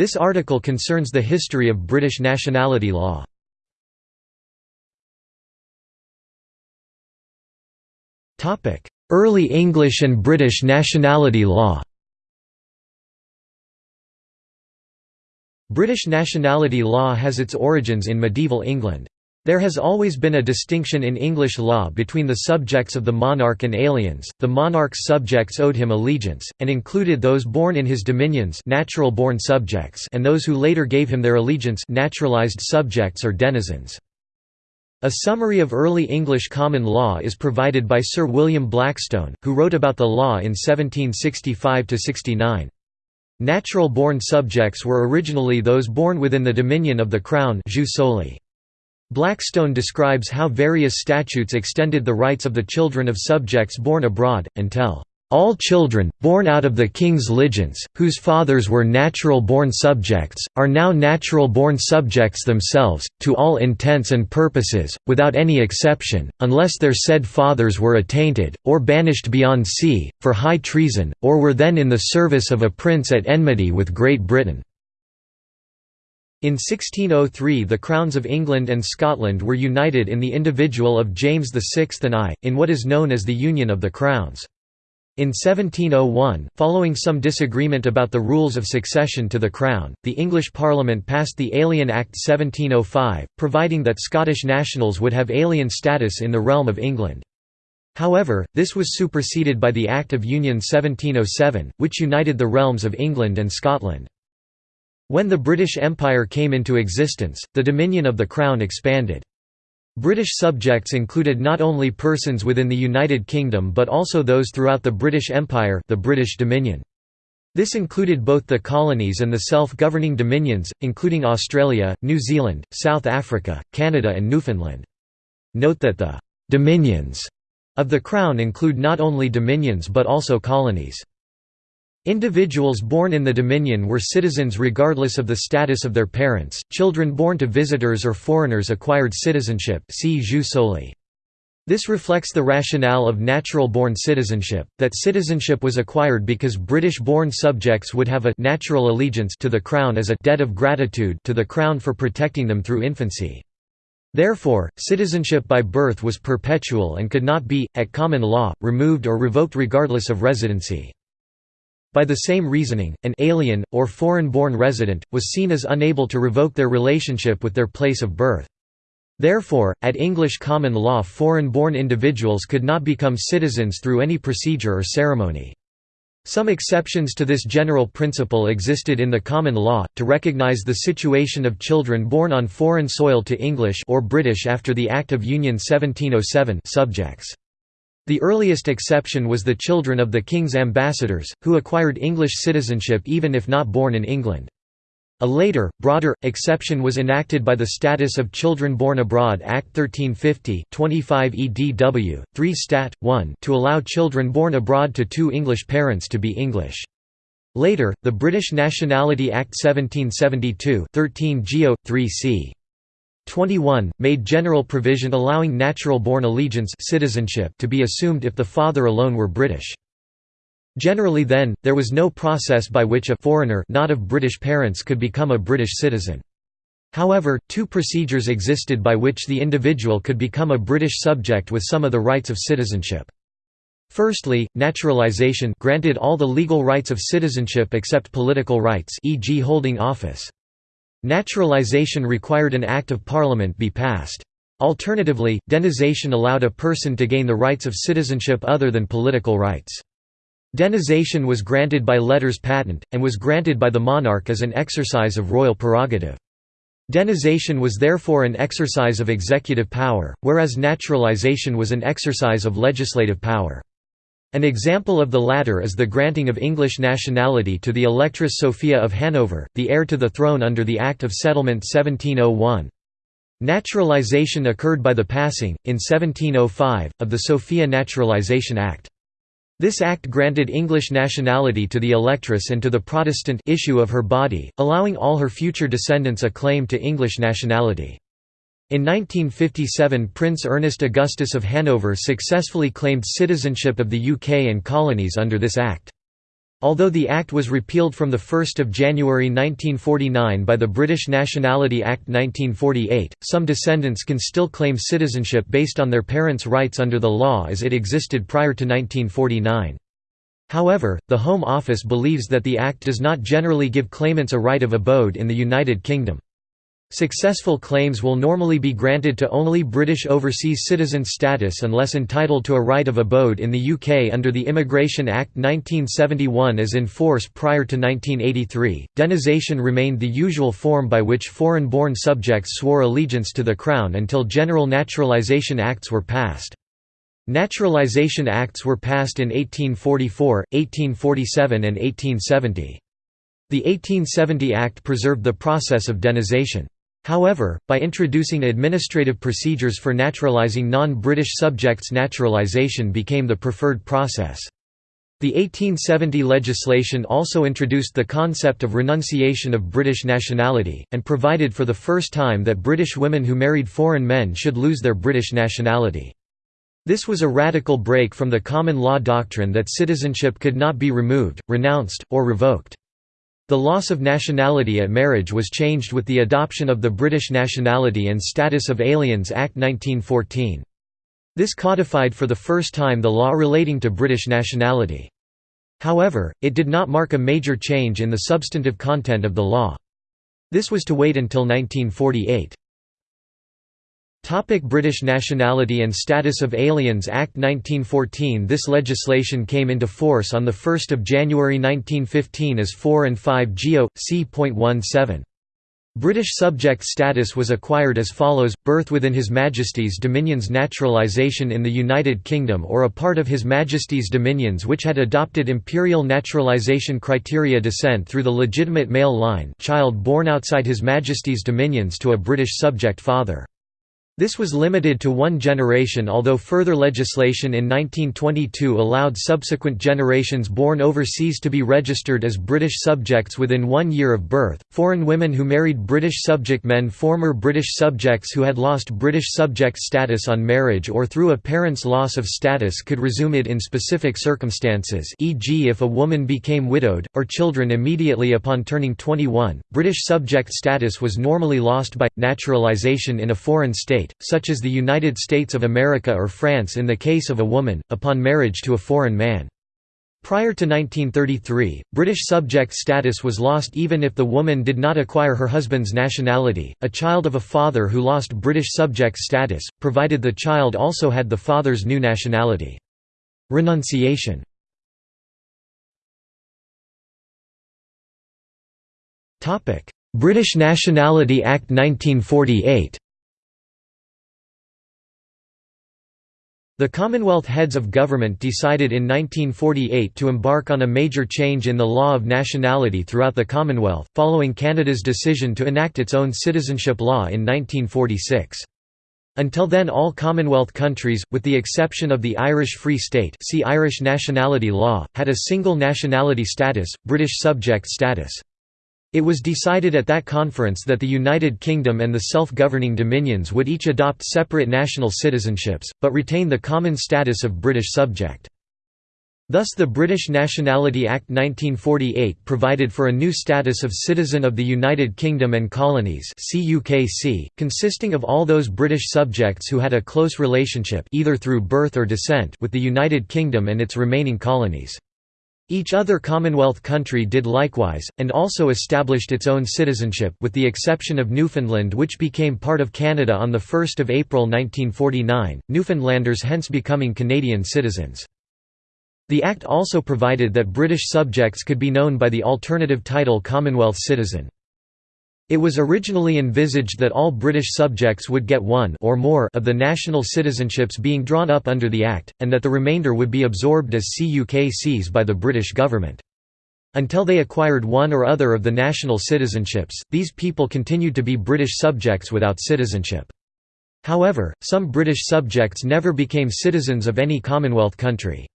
This article concerns the history of British nationality law. Early English and British nationality law British nationality law has its origins in medieval England. There has always been a distinction in English law between the subjects of the monarch and aliens. The monarch's subjects owed him allegiance, and included those born in his dominions natural born subjects and those who later gave him their allegiance naturalized subjects or denizens. A summary of early English common law is provided by Sir William Blackstone, who wrote about the law in 1765–69. Natural-born subjects were originally those born within the dominion of the Crown jus soli. Blackstone describes how various statutes extended the rights of the children of subjects born abroad, until all children, born out of the king's ligeance, whose fathers were natural-born subjects, are now natural-born subjects themselves, to all intents and purposes, without any exception, unless their said fathers were attainted, or banished beyond sea, for high treason, or were then in the service of a prince at enmity with Great Britain. In 1603 the crowns of England and Scotland were united in the individual of James VI and I, in what is known as the Union of the Crowns. In 1701, following some disagreement about the rules of succession to the Crown, the English Parliament passed the Alien Act 1705, providing that Scottish nationals would have alien status in the realm of England. However, this was superseded by the Act of Union 1707, which united the realms of England and Scotland. When the British Empire came into existence, the dominion of the Crown expanded. British subjects included not only persons within the United Kingdom but also those throughout the British Empire the British Dominion. This included both the colonies and the self-governing dominions, including Australia, New Zealand, South Africa, Canada and Newfoundland. Note that the «dominions» of the Crown include not only dominions but also colonies. Individuals born in the Dominion were citizens regardless of the status of their parents. Children born to visitors or foreigners acquired citizenship. See jus soli. This reflects the rationale of natural-born citizenship, that citizenship was acquired because British-born subjects would have a natural allegiance to the Crown as a debt of gratitude to the Crown for protecting them through infancy. Therefore, citizenship by birth was perpetual and could not be, at common law, removed or revoked regardless of residency. By the same reasoning, an alien, or foreign-born resident, was seen as unable to revoke their relationship with their place of birth. Therefore, at English common law foreign-born individuals could not become citizens through any procedure or ceremony. Some exceptions to this general principle existed in the common law, to recognize the situation of children born on foreign soil to English or British after the Act of Union 1707 subjects. The earliest exception was the children of the king's ambassadors, who acquired English citizenship even if not born in England. A later, broader, exception was enacted by the Status of Children Born Abroad Act 1350 25 EDW, 3 Stat. 1 to allow children born abroad to two English parents to be English. Later, the British Nationality Act 1772 13 Geo. 3 c. 21, made general provision allowing natural-born allegiance citizenship to be assumed if the father alone were British. Generally then, there was no process by which a foreigner not of British parents could become a British citizen. However, two procedures existed by which the individual could become a British subject with some of the rights of citizenship. Firstly, naturalisation granted all the legal rights of citizenship except political rights e.g. holding office. Naturalization required an Act of Parliament be passed. Alternatively, denization allowed a person to gain the rights of citizenship other than political rights. Denization was granted by letters patent, and was granted by the monarch as an exercise of royal prerogative. Denization was therefore an exercise of executive power, whereas naturalization was an exercise of legislative power. An example of the latter is the granting of English nationality to the Electress Sophia of Hanover, the heir to the throne under the Act of Settlement 1701. Naturalization occurred by the passing, in 1705, of the Sophia Naturalization Act. This act granted English nationality to the electress and to the Protestant issue of her body, allowing all her future descendants a claim to English nationality. In 1957 Prince Ernest Augustus of Hanover successfully claimed citizenship of the UK and colonies under this act. Although the Act was repealed from 1 January 1949 by the British Nationality Act 1948, some descendants can still claim citizenship based on their parents' rights under the law as it existed prior to 1949. However, the Home Office believes that the Act does not generally give claimants a right of abode in the United Kingdom. Successful claims will normally be granted to only British overseas citizen status unless entitled to a right of abode in the UK under the Immigration Act 1971 as in force prior to 1983. Denisation remained the usual form by which foreign born subjects swore allegiance to the Crown until General Naturalisation Acts were passed. Naturalisation Acts were passed in 1844, 1847 and 1870. The 1870 Act preserved the process of denisation. However, by introducing administrative procedures for naturalizing non-British subjects naturalization became the preferred process. The 1870 legislation also introduced the concept of renunciation of British nationality, and provided for the first time that British women who married foreign men should lose their British nationality. This was a radical break from the common law doctrine that citizenship could not be removed, renounced, or revoked. The loss of nationality at marriage was changed with the adoption of the British Nationality and Status of Aliens Act 1914. This codified for the first time the law relating to British nationality. However, it did not mark a major change in the substantive content of the law. This was to wait until 1948. Topic British Nationality and Status of Aliens Act 1914 This legislation came into force on 1 January 1915 as 4 and 5 Geo. c.17. British subject status was acquired as follows, birth within His Majesty's dominions naturalisation in the United Kingdom or a part of His Majesty's dominions which had adopted imperial naturalisation criteria descent through the legitimate male line child born outside His Majesty's dominions to a British subject father. This was limited to one generation although further legislation in 1922 allowed subsequent generations born overseas to be registered as British subjects within one year of birth. Foreign women who married British subject men former British subjects who had lost British subject status on marriage or through a parent's loss of status could resume it in specific circumstances e.g. if a woman became widowed, or children immediately upon turning 21. British subject status was normally lost by, naturalisation in a foreign state state, such as the United States of America or France in the case of a woman, upon marriage to a foreign man. Prior to 1933, British subject status was lost even if the woman did not acquire her husband's nationality, a child of a father who lost British subject status, provided the child also had the father's new nationality. Renunciation British Nationality Act 1948 The Commonwealth heads of government decided in 1948 to embark on a major change in the law of nationality throughout the Commonwealth, following Canada's decision to enact its own citizenship law in 1946. Until then all Commonwealth countries, with the exception of the Irish Free State see Irish nationality law, had a single nationality status, British subject status. It was decided at that conference that the United Kingdom and the self-governing dominions would each adopt separate national citizenships, but retain the common status of British subject. Thus the British Nationality Act 1948 provided for a new status of Citizen of the United Kingdom and Colonies consisting of all those British subjects who had a close relationship either through birth or descent with the United Kingdom and its remaining colonies. Each other Commonwealth country did likewise, and also established its own citizenship with the exception of Newfoundland which became part of Canada on 1 April 1949, Newfoundlanders hence becoming Canadian citizens. The Act also provided that British subjects could be known by the alternative title Commonwealth citizen. It was originally envisaged that all British subjects would get one or more of the national citizenships being drawn up under the Act, and that the remainder would be absorbed as CUKCs by the British government. Until they acquired one or other of the national citizenships, these people continued to be British subjects without citizenship. However, some British subjects never became citizens of any Commonwealth country.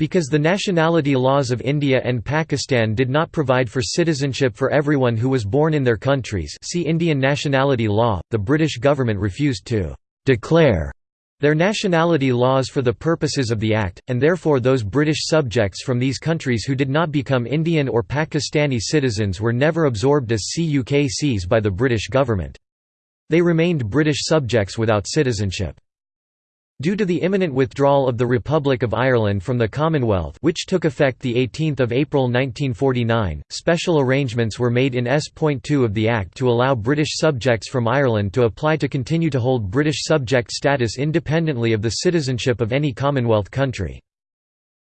Because the nationality laws of India and Pakistan did not provide for citizenship for everyone who was born in their countries see Indian nationality law, the British government refused to «declare» Their nationality laws for the purposes of the Act, and therefore those British subjects from these countries who did not become Indian or Pakistani citizens were never absorbed as CUKCs by the British government. They remained British subjects without citizenship. Due to the imminent withdrawal of the Republic of Ireland from the Commonwealth which took effect 18 April 1949, special arrangements were made in S.2 of the Act to allow British subjects from Ireland to apply to continue to hold British subject status independently of the citizenship of any Commonwealth country.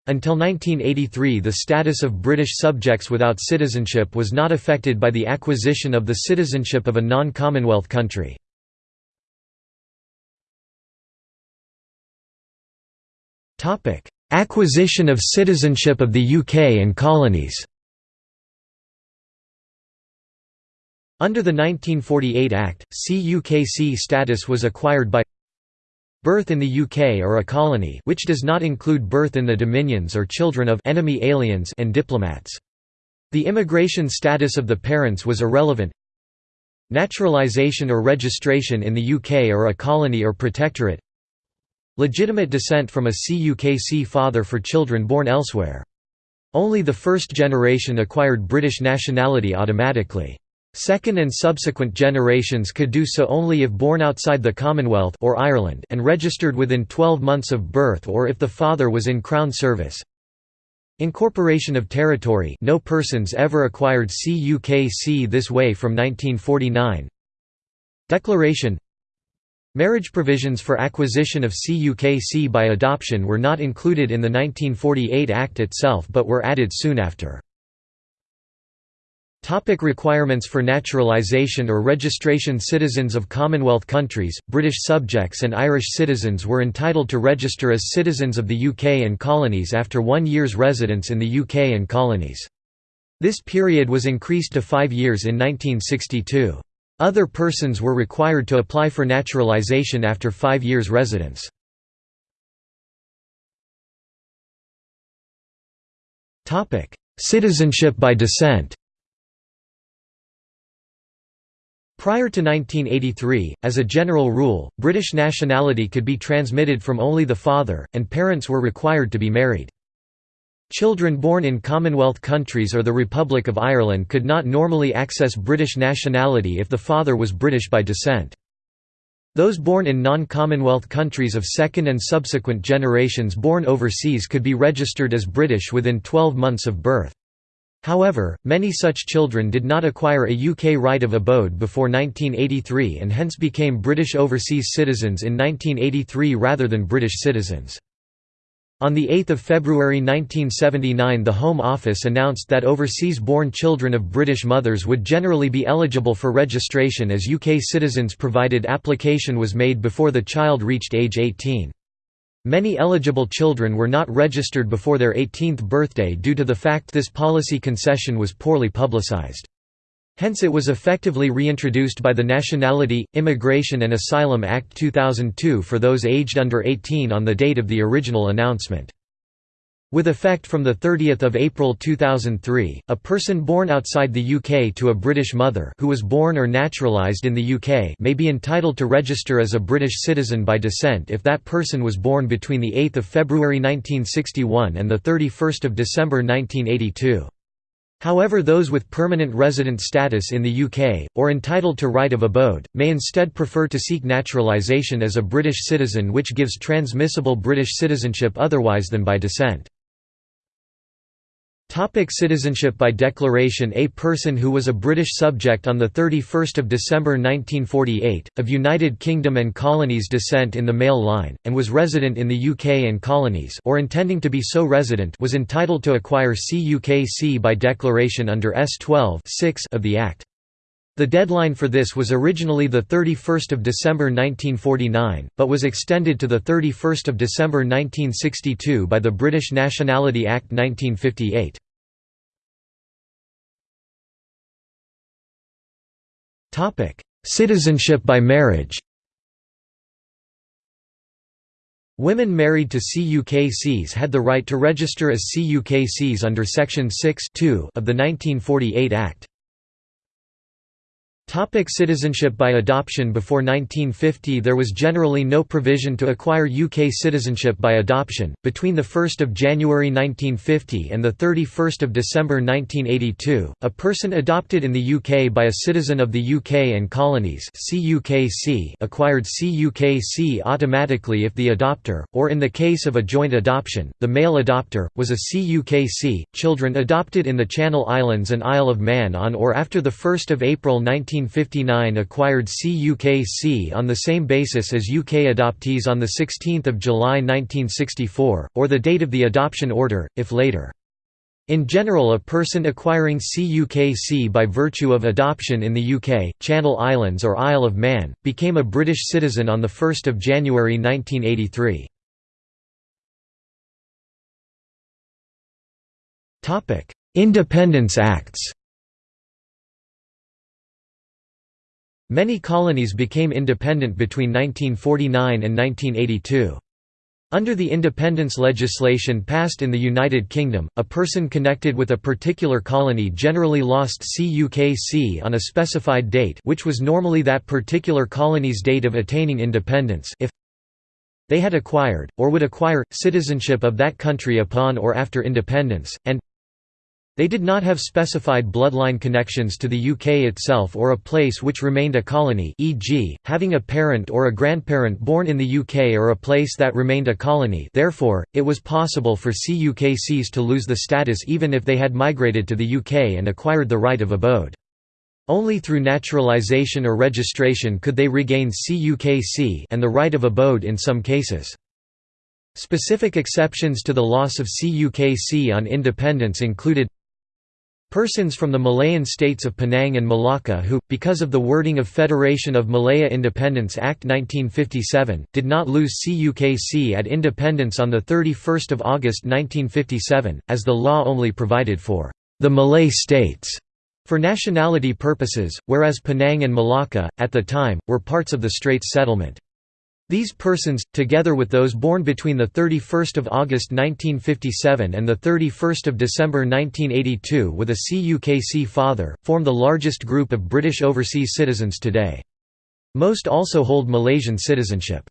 Until 1983 the status of British subjects without citizenship was not affected by the acquisition of the citizenship of a non-Commonwealth country. Topic: Acquisition of citizenship of the UK and colonies. Under the 1948 Act, CUKC status was acquired by birth in the UK or a colony which does not include birth in the dominions or children of enemy aliens and diplomats. The immigration status of the parents was irrelevant. Naturalisation or registration in the UK or a colony or protectorate Legitimate descent from a CUKC father for children born elsewhere. Only the first generation acquired British nationality automatically. Second and subsequent generations could do so only if born outside the Commonwealth or Ireland and registered within 12 months of birth or if the father was in Crown service. Incorporation of territory no persons ever acquired CUKC this way from 1949. Declaration Marriage provisions for acquisition of CUKC by adoption were not included in the 1948 Act itself but were added soon after. Topic requirements for naturalisation or registration Citizens of Commonwealth countries, British subjects and Irish citizens were entitled to register as citizens of the UK and colonies after one year's residence in the UK and colonies. This period was increased to five years in 1962. Other persons were required to apply for naturalization after five years' residence. Citizenship by descent Prior to 1983, as a general rule, British nationality could be transmitted from only the father, and parents were required to be married. Children born in Commonwealth countries or the Republic of Ireland could not normally access British nationality if the father was British by descent. Those born in non-Commonwealth countries of second and subsequent generations born overseas could be registered as British within 12 months of birth. However, many such children did not acquire a UK right of abode before 1983 and hence became British overseas citizens in 1983 rather than British citizens. On 8 February 1979 the Home Office announced that overseas-born children of British mothers would generally be eligible for registration as UK citizens provided application was made before the child reached age 18. Many eligible children were not registered before their 18th birthday due to the fact this policy concession was poorly publicised. Hence it was effectively reintroduced by the Nationality, Immigration and Asylum Act 2002 for those aged under 18 on the date of the original announcement. With effect from 30 April 2003, a person born outside the UK to a British mother who was born or naturalised in the UK may be entitled to register as a British citizen by descent if that person was born between 8 February 1961 and 31 December 1982. However those with permanent resident status in the UK, or entitled to right of abode, may instead prefer to seek naturalisation as a British citizen which gives transmissible British citizenship otherwise than by descent. Topic citizenship by declaration A person who was a British subject on 31 December 1948, of United Kingdom and Colonies descent in the male line, and was resident in the UK and Colonies or intending to be so resident was entitled to acquire CUKC by declaration under S12 of the Act. The deadline for this was originally 31 December 1949, but was extended to 31 December 1962 by the British Nationality Act 1958. Citizenship by marriage Women married to CUKCs had the right to register as CUKCs under Section 6 of the 1948 Act. Topic citizenship by adoption Before 1950 there was generally no provision to acquire UK citizenship by adoption. Between 1 January 1950 and 31 December 1982, a person adopted in the UK by a citizen of the UK and colonies acquired CUKC automatically if the adopter, or in the case of a joint adoption, the male adopter, was a CUKC. Children adopted in the Channel Islands and Isle of Man on or after 1 April 19 1959 acquired CUKC on the same basis as UK adoptees on 16 July 1964, or the date of the adoption order, if later. In general a person acquiring CUKC by virtue of adoption in the UK, Channel Islands or Isle of Man, became a British citizen on 1 January 1983. Independence Acts Many colonies became independent between 1949 and 1982. Under the independence legislation passed in the United Kingdom, a person connected with a particular colony generally lost CUKC on a specified date which was normally that particular colony's date of attaining independence if they had acquired, or would acquire, citizenship of that country upon or after independence, and they did not have specified bloodline connections to the UK itself or a place which remained a colony e.g., having a parent or a grandparent born in the UK or a place that remained a colony therefore, it was possible for CUKCs to lose the status even if they had migrated to the UK and acquired the right of abode. Only through naturalisation or registration could they regain CUKC and the right of abode in some cases. Specific exceptions to the loss of CUKC on independence included Persons from the Malayan states of Penang and Malacca who, because of the wording of Federation of Malaya Independence Act 1957, did not lose CUKC at independence on 31 August 1957, as the law only provided for the Malay states for nationality purposes, whereas Penang and Malacca, at the time, were parts of the Straits Settlement. These persons, together with those born between 31 August 1957 and 31 December 1982 with a CUKC father, form the largest group of British overseas citizens today. Most also hold Malaysian citizenship.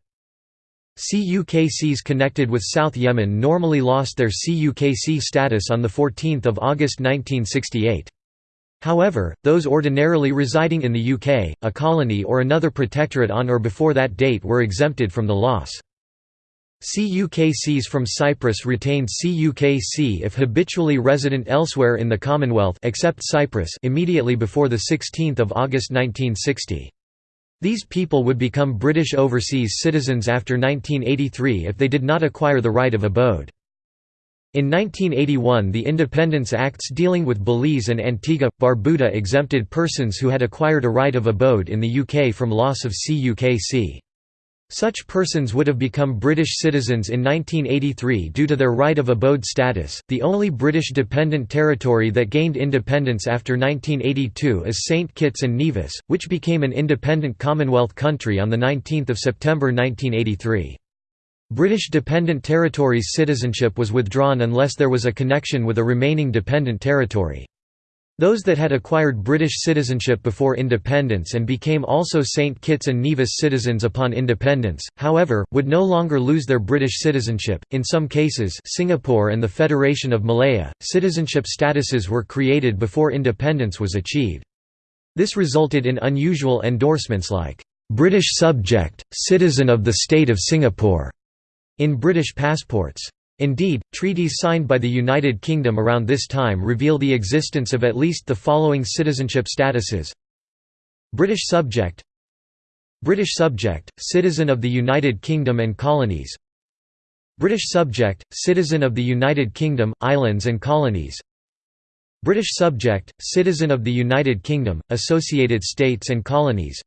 CUKCs connected with South Yemen normally lost their CUKC status on 14 August 1968. However, those ordinarily residing in the UK, a colony or another protectorate on or before that date were exempted from the loss. CUKCs from Cyprus retained CUKC if habitually resident elsewhere in the Commonwealth except Cyprus immediately before 16 August 1960. These people would become British overseas citizens after 1983 if they did not acquire the right of abode. In 1981 the Independence Acts dealing with Belize and Antigua, Barbuda exempted persons who had acquired a right of abode in the UK from loss of CUKC. Such persons would have become British citizens in 1983 due to their right of abode status. The only British dependent territory that gained independence after 1982 is St Kitts and Nevis, which became an independent Commonwealth country on the 19th of September 1983. British Dependent Territories citizenship was withdrawn unless there was a connection with a remaining dependent territory. Those that had acquired British citizenship before independence and became also St. Kitts and Nevis citizens upon independence, however, would no longer lose their British citizenship. In some cases, Singapore and the Federation of Malaya, citizenship statuses were created before independence was achieved. This resulted in unusual endorsements like British subject, citizen of the state of Singapore in British passports. Indeed, treaties signed by the United Kingdom around this time reveal the existence of at least the following citizenship statuses. British subject British subject, citizen of the United Kingdom and colonies. British subject, citizen of the United Kingdom, islands and colonies. British subject, citizen of the United Kingdom, associated states and colonies.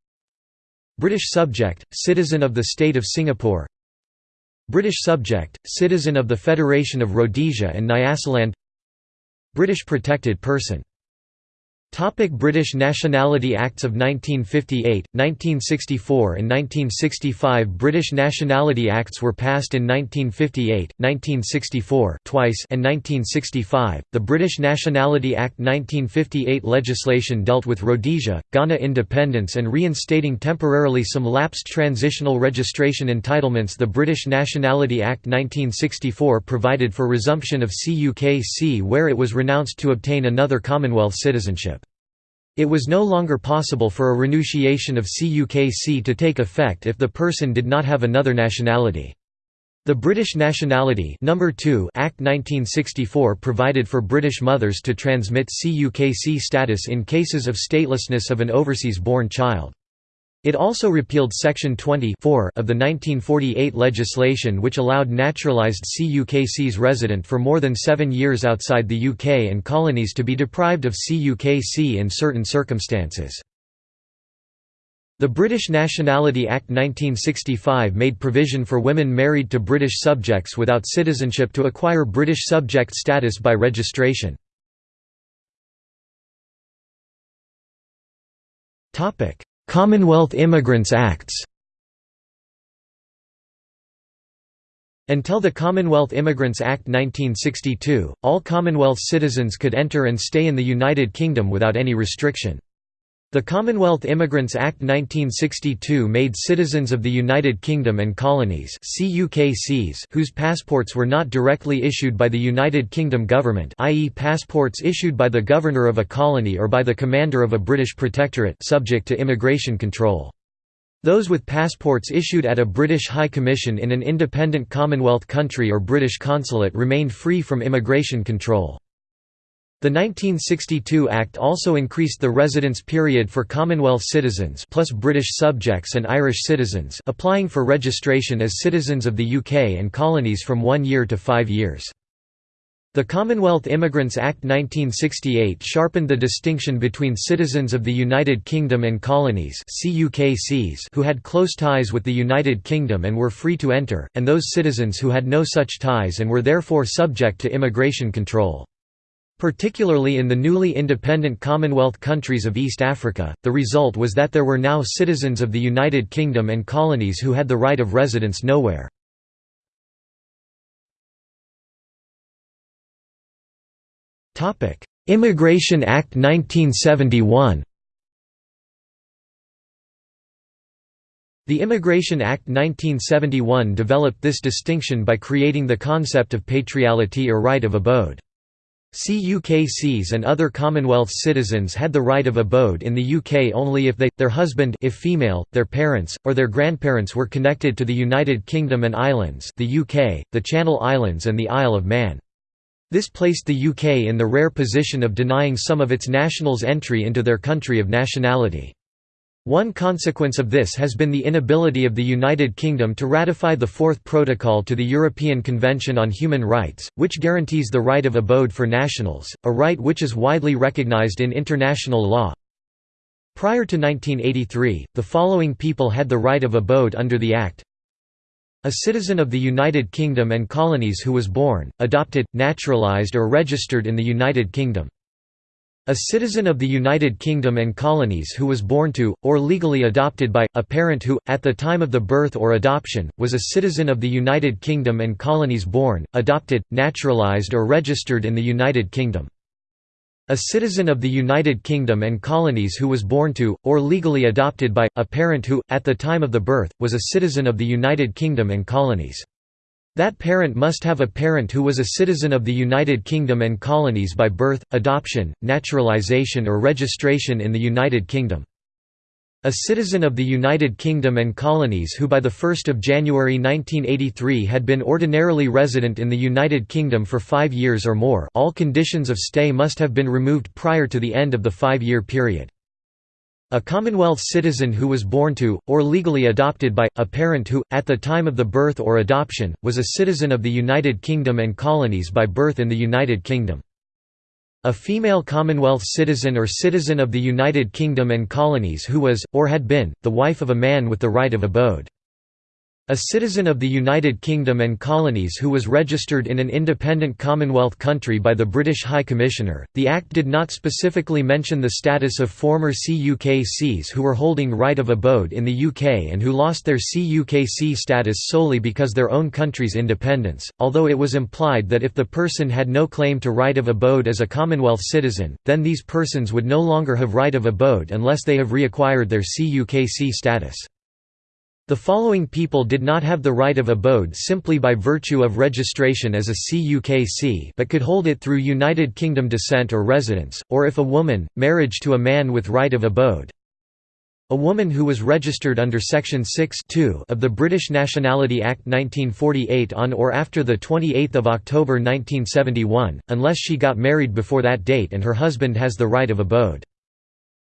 British subject, citizen of the State of Singapore British subject, citizen of the Federation of Rhodesia and Nyasaland. British protected person Topic British Nationality Acts of 1958, 1964 and 1965 British Nationality Acts were passed in 1958, 1964 twice and 1965. The British Nationality Act 1958 legislation dealt with Rhodesia, Ghana independence and reinstating temporarily some lapsed transitional registration entitlements The British Nationality Act 1964 provided for resumption of CUKC where it was renounced to obtain another Commonwealth citizenship. It was no longer possible for a renunciation of CUKC to take effect if the person did not have another nationality. The British Nationality Number 2 Act 1964 provided for British mothers to transmit CUKC status in cases of statelessness of an overseas-born child. It also repealed Section 20 of the 1948 legislation which allowed naturalised CUKC's resident for more than seven years outside the UK and colonies to be deprived of CUKC in certain circumstances. The British Nationality Act 1965 made provision for women married to British subjects without citizenship to acquire British subject status by registration. Commonwealth Immigrants Acts Until the Commonwealth Immigrants Act 1962, all Commonwealth citizens could enter and stay in the United Kingdom without any restriction. The Commonwealth Immigrants Act 1962 made citizens of the United Kingdom and Colonies whose passports were not directly issued by the United Kingdom government i.e. passports issued by the governor of a colony or by the commander of a British protectorate subject to immigration control. Those with passports issued at a British High Commission in an independent Commonwealth country or British consulate remained free from immigration control. The 1962 Act also increased the residence period for Commonwealth citizens plus British subjects and Irish citizens applying for registration as citizens of the UK and colonies from one year to five years. The Commonwealth Immigrants Act 1968 sharpened the distinction between citizens of the United Kingdom and colonies who had close ties with the United Kingdom and were free to enter, and those citizens who had no such ties and were therefore subject to immigration control. Particularly in the newly independent Commonwealth countries of East Africa, the result was that there were now citizens of the United Kingdom and colonies who had the right of residence nowhere. Immigration Act 1971 The Immigration Act 1971 developed this distinction by creating the concept of patriality or right of abode. CUKCs and other Commonwealth citizens had the right of abode in the UK only if they, their husband if female, their parents, or their grandparents were connected to the United Kingdom and Islands the UK, the Channel Islands and the Isle of Man. This placed the UK in the rare position of denying some of its nationals entry into their country of nationality. One consequence of this has been the inability of the United Kingdom to ratify the Fourth Protocol to the European Convention on Human Rights, which guarantees the right of abode for nationals, a right which is widely recognised in international law. Prior to 1983, the following people had the right of abode under the Act a citizen of the United Kingdom and colonies who was born, adopted, naturalised or registered in the United Kingdom. A citizen of the United Kingdom and colonies who was born to, or legally adopted by, a parent who, at the time of the birth or adoption, was a citizen of the United Kingdom and colonies born, adopted, naturalised or registered in the United Kingdom. A citizen of the United Kingdom and colonies who was born to, or legally adopted by, a parent who, at the time of the birth, was a citizen of the United Kingdom and colonies. That parent must have a parent who was a citizen of the United Kingdom and colonies by birth, adoption, naturalization or registration in the United Kingdom. A citizen of the United Kingdom and colonies who by 1 January 1983 had been ordinarily resident in the United Kingdom for five years or more all conditions of stay must have been removed prior to the end of the five-year period. A Commonwealth citizen who was born to, or legally adopted by, a parent who, at the time of the birth or adoption, was a citizen of the United Kingdom and colonies by birth in the United Kingdom. A female Commonwealth citizen or citizen of the United Kingdom and colonies who was, or had been, the wife of a man with the right of abode. A citizen of the United Kingdom and Colonies who was registered in an independent Commonwealth country by the British High Commissioner. The Act did not specifically mention the status of former CUKCs who were holding right of abode in the UK and who lost their CUKC status solely because their own country's independence, although it was implied that if the person had no claim to right of abode as a Commonwealth citizen, then these persons would no longer have right of abode unless they have reacquired their CUKC status. The following people did not have the right of abode simply by virtue of registration as a CUKC but could hold it through United Kingdom descent or residence, or if a woman, marriage to a man with right of abode. A woman who was registered under Section 6 of the British Nationality Act 1948 on or after 28 October 1971, unless she got married before that date and her husband has the right of abode.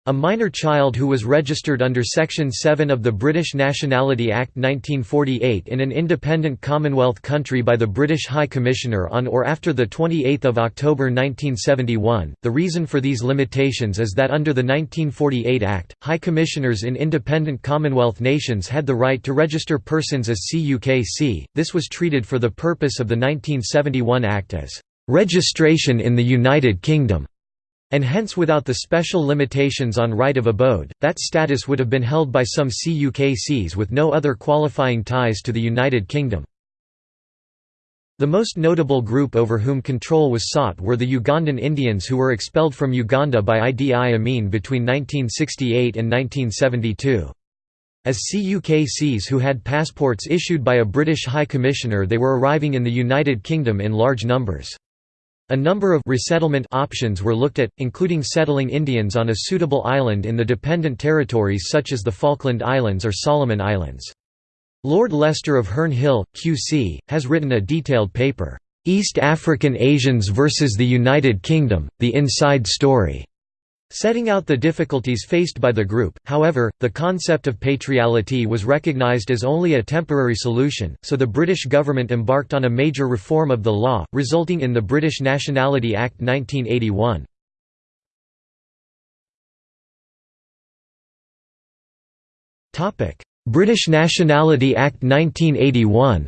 A minor child who was registered under Section 7 of the British Nationality Act 1948 in an independent Commonwealth country by the British High Commissioner on or after 28 October 1971. The reason for these limitations is that under the 1948 Act, High Commissioners in independent Commonwealth nations had the right to register persons as CUKC, this was treated for the purpose of the 1971 Act as "...registration in the United Kingdom." And hence without the special limitations on right of abode, that status would have been held by some CUKCs with no other qualifying ties to the United Kingdom. The most notable group over whom control was sought were the Ugandan Indians who were expelled from Uganda by Idi Amin between 1968 and 1972. As CUKCs who had passports issued by a British High Commissioner they were arriving in the United Kingdom in large numbers. A number of resettlement options were looked at, including settling Indians on a suitable island in the dependent territories such as the Falkland Islands or Solomon Islands. Lord Lester of Herne Hill, QC, has written a detailed paper, "'East African Asians versus the United Kingdom, The Inside Story' Setting out the difficulties faced by the group, however, the concept of patriality was recognised as only a temporary solution, so the British government embarked on a major reform of the law, resulting in the British Nationality Act 1981. British Nationality Act 1981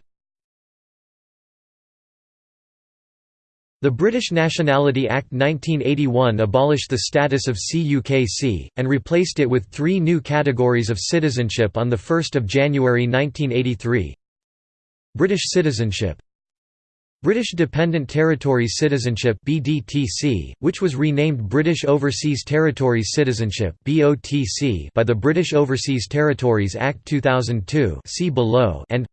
The British Nationality Act 1981 abolished the status of CUKC, and replaced it with three new categories of citizenship on 1 January 1983 British citizenship. British Dependent Territories Citizenship BDTC, which was renamed British Overseas Territories Citizenship BOTC by the British Overseas Territories Act 2002 see below and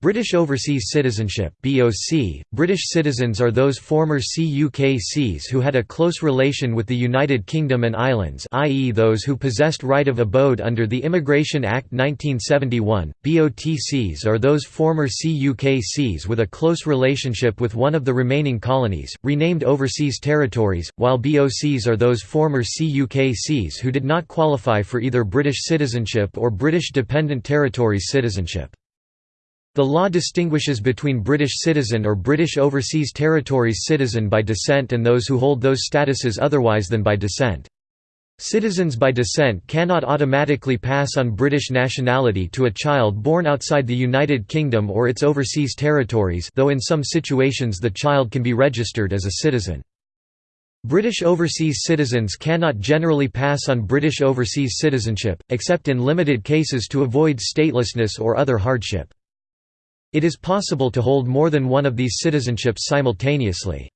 British Overseas Citizenship BOC. British citizens are those former CUKCs who had a close relation with the United Kingdom and Islands i.e. those who possessed right of abode under the Immigration Act 1971. BOTCs are those former CUKCs with a close relationship with one of the remaining colonies, renamed Overseas Territories, while BOCs are those former CUKCs who did not qualify for either British citizenship or British Dependent Territories citizenship. The law distinguishes between British citizen or British Overseas Territories citizen by descent and those who hold those statuses otherwise than by descent. Citizens by descent cannot automatically pass on British nationality to a child born outside the United Kingdom or its overseas territories though in some situations the child can be registered as a citizen. British overseas citizens cannot generally pass on British overseas citizenship, except in limited cases to avoid statelessness or other hardship. It is possible to hold more than one of these citizenships simultaneously.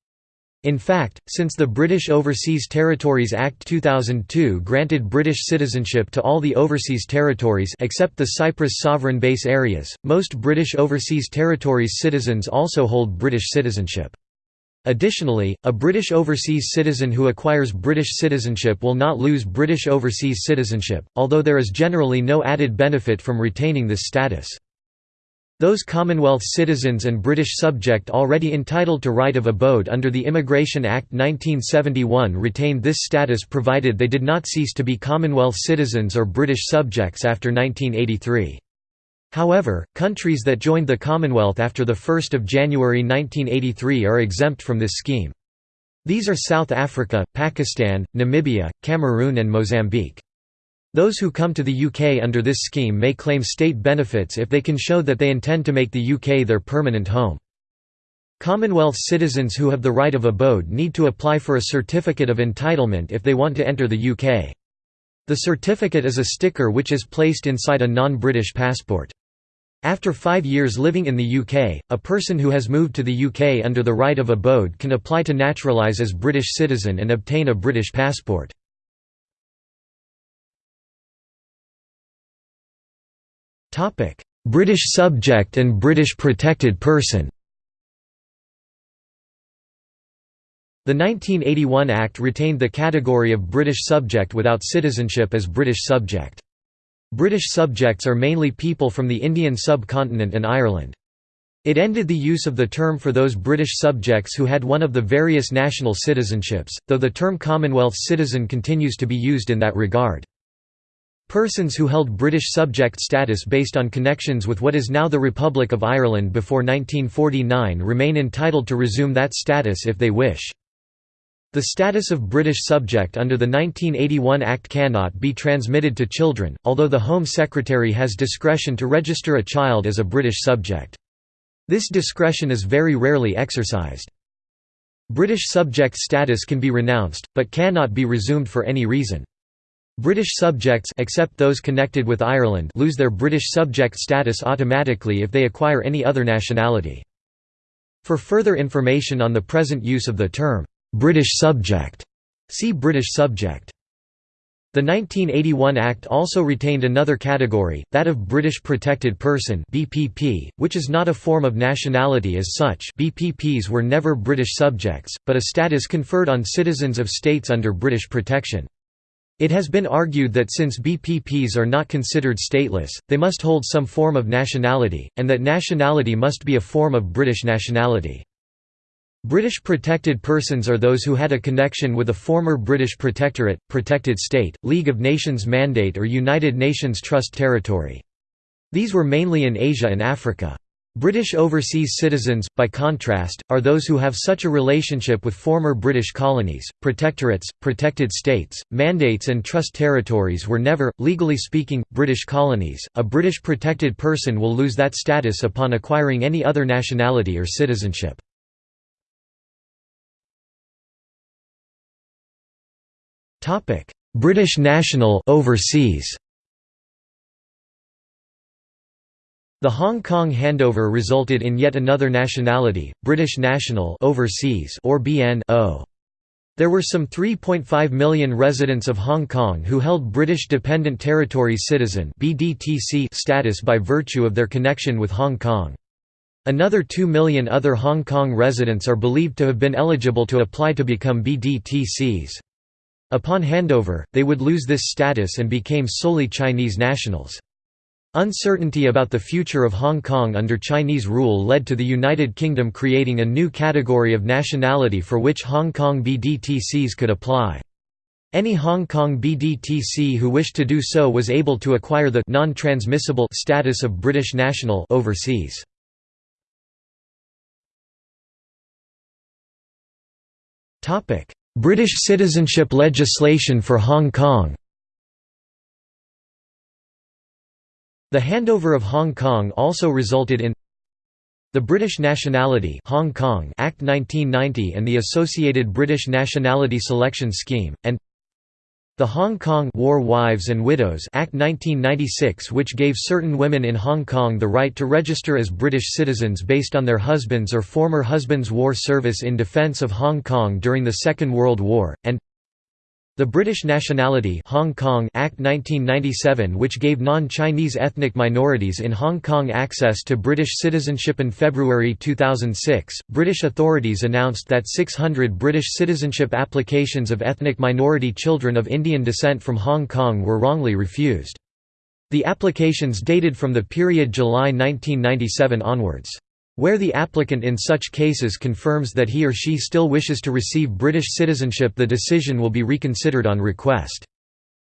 In fact, since the British Overseas Territories Act 2002 granted British citizenship to all the overseas territories except the Cyprus sovereign base areas, most British Overseas Territories citizens also hold British citizenship. Additionally, a British overseas citizen who acquires British citizenship will not lose British overseas citizenship, although there is generally no added benefit from retaining this status. Those Commonwealth citizens and British subject already entitled to right of abode under the Immigration Act 1971 retained this status provided they did not cease to be Commonwealth citizens or British subjects after 1983. However, countries that joined the Commonwealth after 1 January 1983 are exempt from this scheme. These are South Africa, Pakistan, Namibia, Cameroon and Mozambique. Those who come to the UK under this scheme may claim state benefits if they can show that they intend to make the UK their permanent home. Commonwealth citizens who have the right of abode need to apply for a certificate of entitlement if they want to enter the UK. The certificate is a sticker which is placed inside a non-British passport. After five years living in the UK, a person who has moved to the UK under the right of abode can apply to naturalise as British citizen and obtain a British passport. British subject and British protected person The 1981 Act retained the category of British subject without citizenship as British subject. British subjects are mainly people from the Indian subcontinent and Ireland. It ended the use of the term for those British subjects who had one of the various national citizenships, though the term Commonwealth citizen continues to be used in that regard. Persons who held British subject status based on connections with what is now the Republic of Ireland before 1949 remain entitled to resume that status if they wish. The status of British subject under the 1981 Act cannot be transmitted to children, although the Home Secretary has discretion to register a child as a British subject. This discretion is very rarely exercised. British subject status can be renounced, but cannot be resumed for any reason. British subjects except those connected with Ireland lose their British subject status automatically if they acquire any other nationality. For further information on the present use of the term, "'British subject' see British subject. The 1981 Act also retained another category, that of British Protected Person (BPP), which is not a form of nationality as such. BPPs were never British subjects, but a status conferred on citizens of states under British protection. It has been argued that since BPPs are not considered stateless, they must hold some form of nationality, and that nationality must be a form of British nationality. British protected persons are those who had a connection with a former British protectorate, protected state, League of Nations Mandate or United Nations Trust territory. These were mainly in Asia and Africa. British overseas citizens, by contrast, are those who have such a relationship with former British colonies, protectorates, protected states, mandates, and trust territories were never, legally speaking, British colonies. A British protected person will lose that status upon acquiring any other nationality or citizenship. British national overseas The Hong Kong handover resulted in yet another nationality, British national overseas or BNO. There were some 3.5 million residents of Hong Kong who held British Dependent Territory Citizen status by virtue of their connection with Hong Kong. Another 2 million other Hong Kong residents are believed to have been eligible to apply to become BDTCs. Upon handover, they would lose this status and became solely Chinese nationals. Uncertainty about the future of Hong Kong under Chinese rule led to the United Kingdom creating a new category of nationality for which Hong Kong BDTCs could apply. Any Hong Kong BDTC who wished to do so was able to acquire the non-transmissible status of British national overseas. British citizenship legislation for Hong Kong The handover of Hong Kong also resulted in the British Nationality Hong Kong Act 1990 and the associated British Nationality Selection Scheme, and the Hong Kong War Wives and Widows Act 1996 which gave certain women in Hong Kong the right to register as British citizens based on their husbands or former husbands' war service in defence of Hong Kong during the Second World War, and the British Nationality Hong Kong Act 1997 which gave non-Chinese ethnic minorities in Hong Kong access to British citizenship in February 2006, British authorities announced that 600 British citizenship applications of ethnic minority children of Indian descent from Hong Kong were wrongly refused. The applications dated from the period July 1997 onwards. Where the applicant in such cases confirms that he or she still wishes to receive British citizenship the decision will be reconsidered on request.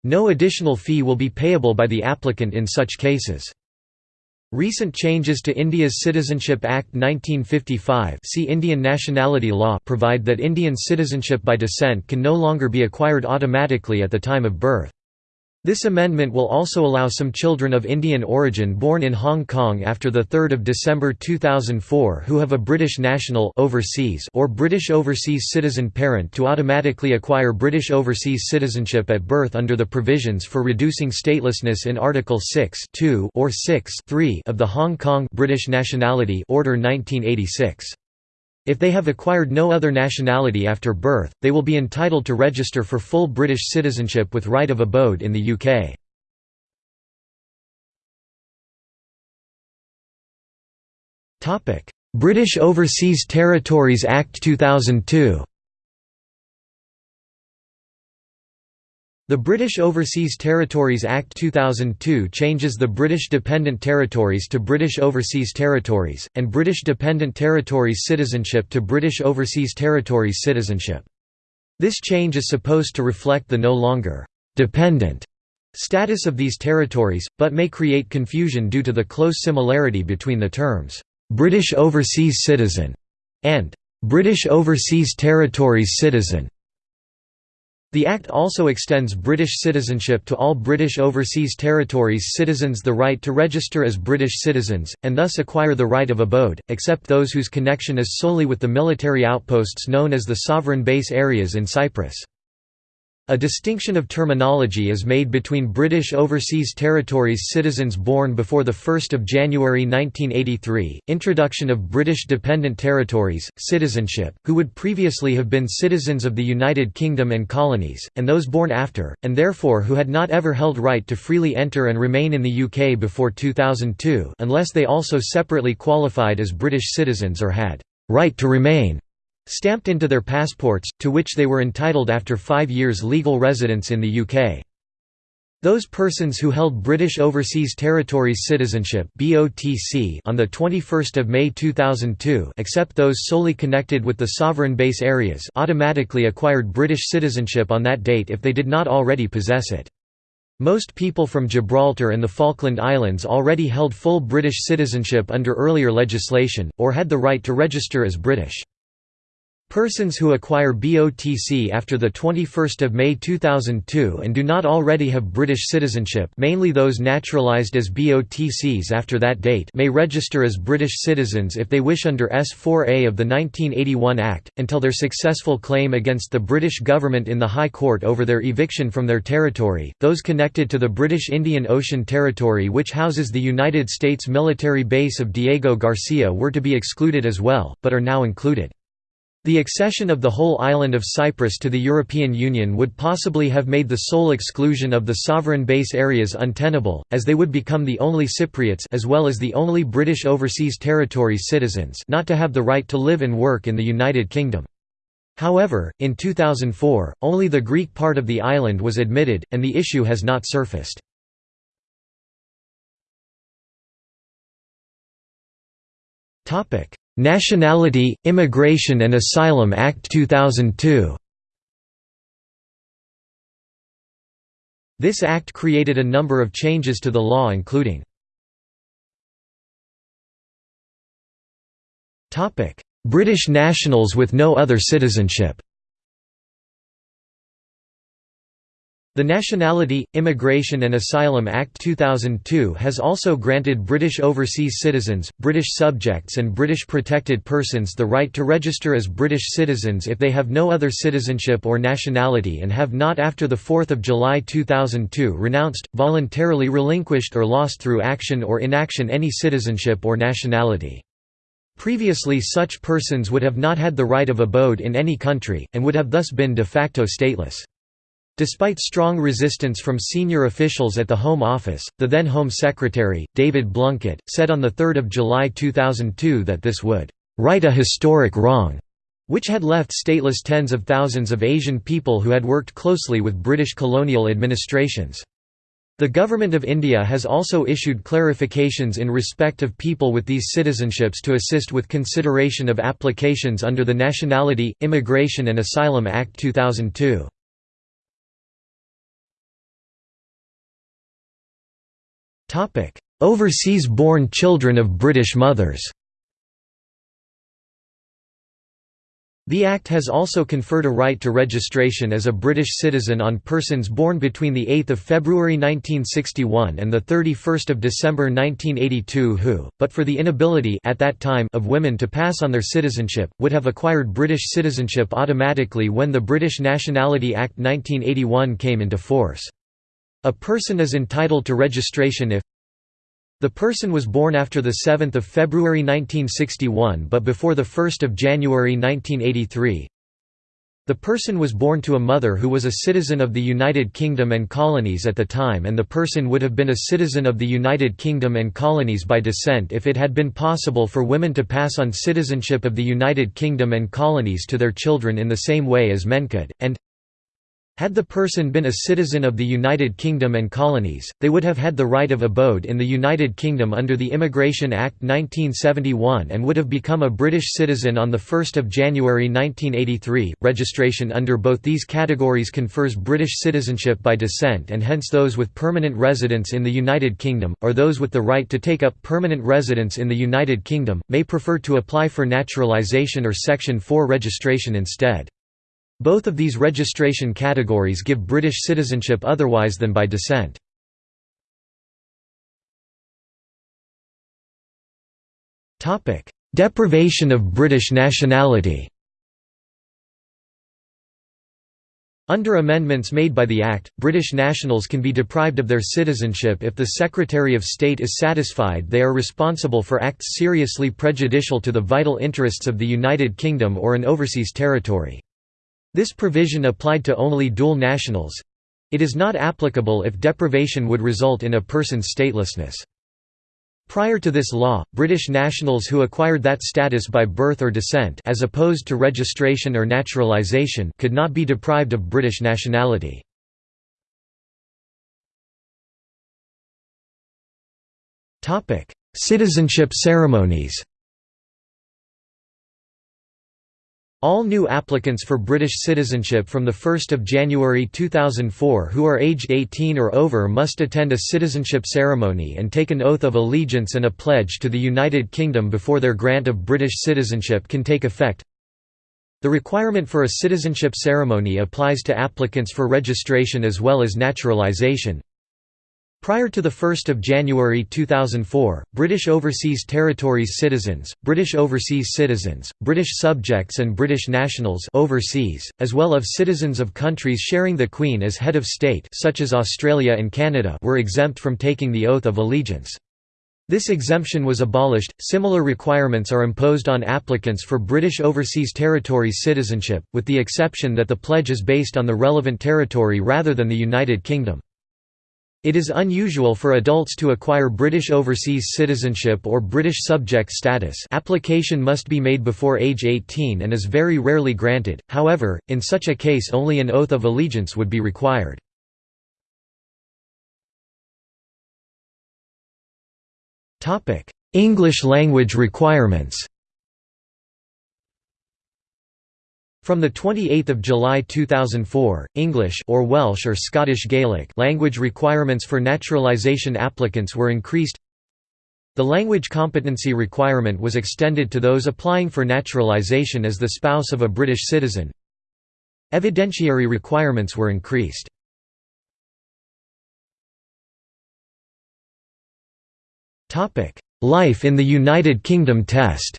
No additional fee will be payable by the applicant in such cases. Recent changes to India's Citizenship Act 1955 see Indian Nationality Law provide that Indian citizenship by descent can no longer be acquired automatically at the time of birth. This amendment will also allow some children of Indian origin born in Hong Kong after 3 December 2004 who have a British national overseas or British overseas citizen parent to automatically acquire British overseas citizenship at birth under the provisions for reducing statelessness in Article 6 or 6 of the Hong Kong British Nationality Order 1986. If they have acquired no other nationality after birth, they will be entitled to register for full British citizenship with right of abode in the UK. British Overseas Territories Act 2002 The British Overseas Territories Act 2002 changes the British Dependent Territories to British Overseas Territories, and British Dependent Territories citizenship to British Overseas Territories citizenship. This change is supposed to reflect the no longer «dependent» status of these territories, but may create confusion due to the close similarity between the terms «British Overseas Citizen» and «British Overseas Territories Citizen». The Act also extends British citizenship to all British Overseas Territories citizens the right to register as British citizens, and thus acquire the right of abode, except those whose connection is solely with the military outposts known as the Sovereign Base Areas in Cyprus. A distinction of terminology is made between British Overseas Territories citizens born before 1 January 1983, introduction of British Dependent Territories, citizenship, who would previously have been citizens of the United Kingdom and colonies, and those born after, and therefore who had not ever held right to freely enter and remain in the UK before 2002 unless they also separately qualified as British citizens or had «right to remain» stamped into their passports, to which they were entitled after five years legal residence in the UK. Those persons who held British Overseas Territories citizenship (BOTC) on 21 May 2002 except those solely connected with the sovereign base areas automatically acquired British citizenship on that date if they did not already possess it. Most people from Gibraltar and the Falkland Islands already held full British citizenship under earlier legislation, or had the right to register as British. Persons who acquire BOTC after 21 May 2002 and do not already have British citizenship mainly those naturalised as BOTCs after that date may register as British citizens if they wish under S4A of the 1981 Act, until their successful claim against the British government in the High Court over their eviction from their territory. Those connected to the British Indian Ocean Territory which houses the United States military base of Diego Garcia were to be excluded as well, but are now included. The accession of the whole island of Cyprus to the European Union would possibly have made the sole exclusion of the sovereign base areas untenable, as they would become the only Cypriots as well as the only British Overseas Territories citizens not to have the right to live and work in the United Kingdom. However, in 2004, only the Greek part of the island was admitted, and the issue has not surfaced. Nationality, Immigration and Asylum Act 2002 This act created a number of changes to the law including British nationals with no other citizenship The Nationality, Immigration and Asylum Act 2002 has also granted British overseas citizens, British subjects and British protected persons the right to register as British citizens if they have no other citizenship or nationality and have not after 4 July 2002 renounced, voluntarily relinquished or lost through action or inaction any citizenship or nationality. Previously such persons would have not had the right of abode in any country, and would have thus been de facto stateless. Despite strong resistance from senior officials at the Home Office, the then Home Secretary, David Blunkett, said on 3 July 2002 that this would «right a historic wrong», which had left stateless tens of thousands of Asian people who had worked closely with British colonial administrations. The Government of India has also issued clarifications in respect of people with these citizenships to assist with consideration of applications under the Nationality, Immigration and Asylum Act 2002. Overseas-born children of British mothers The Act has also conferred a right to registration as a British citizen on persons born between 8 February 1961 and 31 December 1982 who, but for the inability at that time of women to pass on their citizenship, would have acquired British citizenship automatically when the British Nationality Act 1981 came into force. A person is entitled to registration if the person was born after 7 February 1961 but before 1 January 1983. The person was born to a mother who was a citizen of the United Kingdom and Colonies at the time and the person would have been a citizen of the United Kingdom and Colonies by descent if it had been possible for women to pass on citizenship of the United Kingdom and Colonies to their children in the same way as men could, and had the person been a citizen of the United Kingdom and Colonies, they would have had the right of abode in the United Kingdom under the Immigration Act 1971 and would have become a British citizen on 1 January 1983. Registration under both these categories confers British citizenship by descent and hence those with permanent residence in the United Kingdom, or those with the right to take up permanent residence in the United Kingdom, may prefer to apply for naturalisation or Section 4 registration instead. Both of these registration categories give British citizenship otherwise than by descent. Deprivation of British nationality Under amendments made by the Act, British nationals can be deprived of their citizenship if the Secretary of State is satisfied they are responsible for acts seriously prejudicial to the vital interests of the United Kingdom or an overseas territory. This provision applied to only dual nationals. It is not applicable if deprivation would result in a person's statelessness. Prior to this law, British nationals who acquired that status by birth or descent as opposed to registration or naturalisation could not be deprived of British nationality. Citizenship ceremonies All new applicants for British citizenship from 1 January 2004 who are aged 18 or over must attend a citizenship ceremony and take an oath of allegiance and a pledge to the United Kingdom before their grant of British citizenship can take effect. The requirement for a citizenship ceremony applies to applicants for registration as well as naturalisation. Prior to 1 January 2004, British Overseas Territories citizens, British overseas citizens, British subjects and British nationals overseas, as well as citizens of countries sharing the Queen as head of state such as Australia and Canada were exempt from taking the oath of allegiance. This exemption was abolished. Similar requirements are imposed on applicants for British Overseas Territories citizenship, with the exception that the pledge is based on the relevant territory rather than the United Kingdom. It is unusual for adults to acquire British overseas citizenship or British subject status. Application must be made before age 18 and is very rarely granted, however, in such a case only an oath of allegiance would be required. English language requirements From 28 July 2004, English or Welsh or Scottish Gaelic language requirements for naturalisation applicants were increased. The language competency requirement was extended to those applying for naturalisation as the spouse of a British citizen. Evidentiary requirements were increased. Life in the United Kingdom test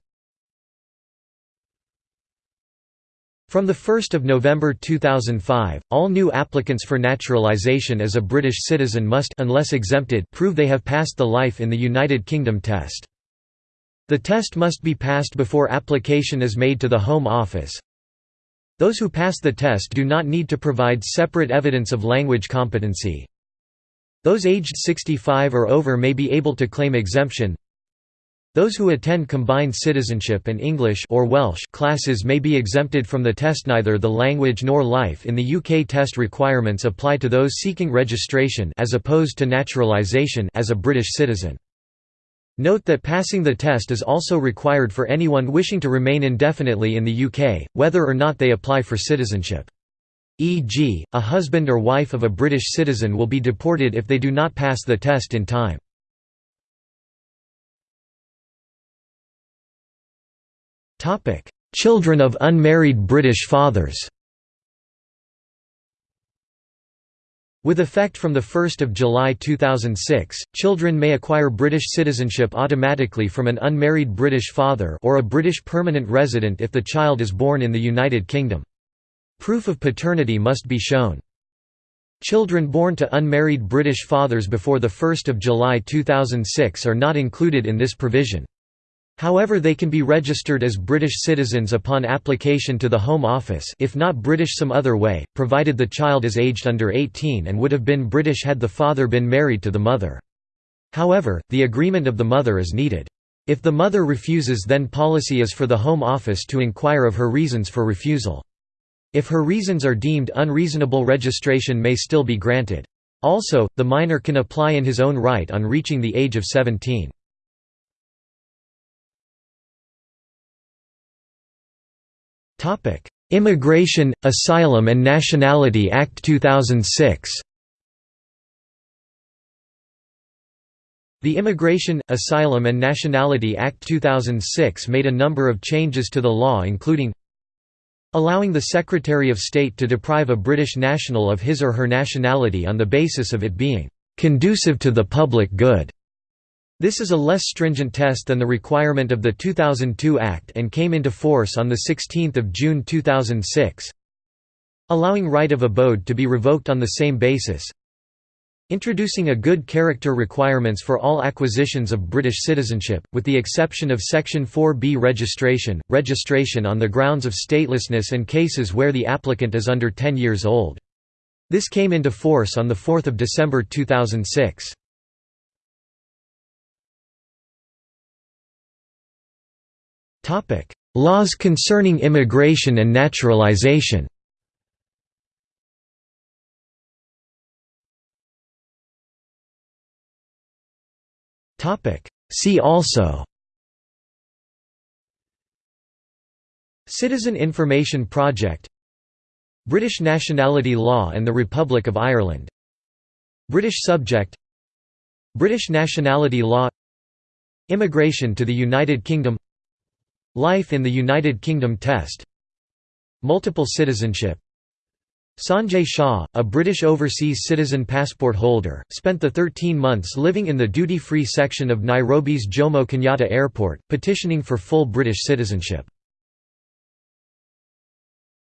From 1 November 2005, all new applicants for naturalisation as a British citizen must unless exempted prove they have passed the Life in the United Kingdom test. The test must be passed before application is made to the Home Office. Those who pass the test do not need to provide separate evidence of language competency. Those aged 65 or over may be able to claim exemption. Those who attend combined citizenship and English or Welsh classes may be exempted from the test neither the language nor life in the UK test requirements apply to those seeking registration as opposed to naturalisation as a British citizen. Note that passing the test is also required for anyone wishing to remain indefinitely in the UK, whether or not they apply for citizenship. E.g., a husband or wife of a British citizen will be deported if they do not pass the test in time. "'Children of unmarried British fathers' With effect from 1 July 2006, children may acquire British citizenship automatically from an unmarried British father or a British permanent resident if the child is born in the United Kingdom. Proof of paternity must be shown. Children born to unmarried British fathers before 1 July 2006 are not included in this provision. However they can be registered as British citizens upon application to the Home Office if not British some other way, provided the child is aged under 18 and would have been British had the father been married to the mother. However, the agreement of the mother is needed. If the mother refuses then policy is for the Home Office to inquire of her reasons for refusal. If her reasons are deemed unreasonable registration may still be granted. Also, the minor can apply in his own right on reaching the age of 17. Immigration, Asylum and Nationality Act 2006 The Immigration, Asylum and Nationality Act 2006 made a number of changes to the law including allowing the Secretary of State to deprive a British national of his or her nationality on the basis of it being «conducive to the public good» This is a less stringent test than the requirement of the 2002 Act and came into force on 16 June 2006. Allowing right of abode to be revoked on the same basis. Introducing a good character requirements for all acquisitions of British citizenship, with the exception of Section 4b registration, registration on the grounds of statelessness and cases where the applicant is under 10 years old. This came into force on 4 December 2006. Laws concerning immigration and naturalization. See also. Citizen Information Project. British Nationality Law and the Republic of Ireland. British subject. British Nationality Law. Immigration to the United Kingdom Life in the United Kingdom test Multiple citizenship Sanjay Shah, a British overseas citizen passport holder, spent the 13 months living in the duty-free section of Nairobi's Jomo Kenyatta Airport, petitioning for full British citizenship.